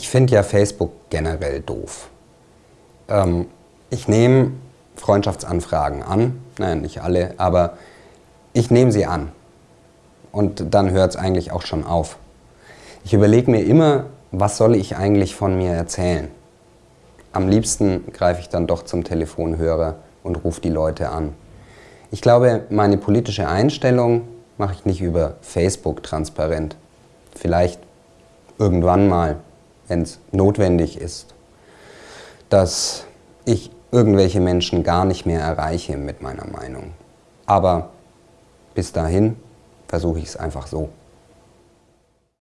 Ich finde ja Facebook generell doof. Ähm, ich nehme Freundschaftsanfragen an, nein, nicht alle, aber ich nehme sie an. Und dann hört es eigentlich auch schon auf. Ich überlege mir immer, was soll ich eigentlich von mir erzählen? Am liebsten greife ich dann doch zum Telefonhörer und rufe die Leute an. Ich glaube, meine politische Einstellung mache ich nicht über Facebook transparent. Vielleicht irgendwann mal, wenn es notwendig ist, dass ich irgendwelche Menschen gar nicht mehr erreiche mit meiner Meinung. Aber bis dahin versuche ich es einfach so.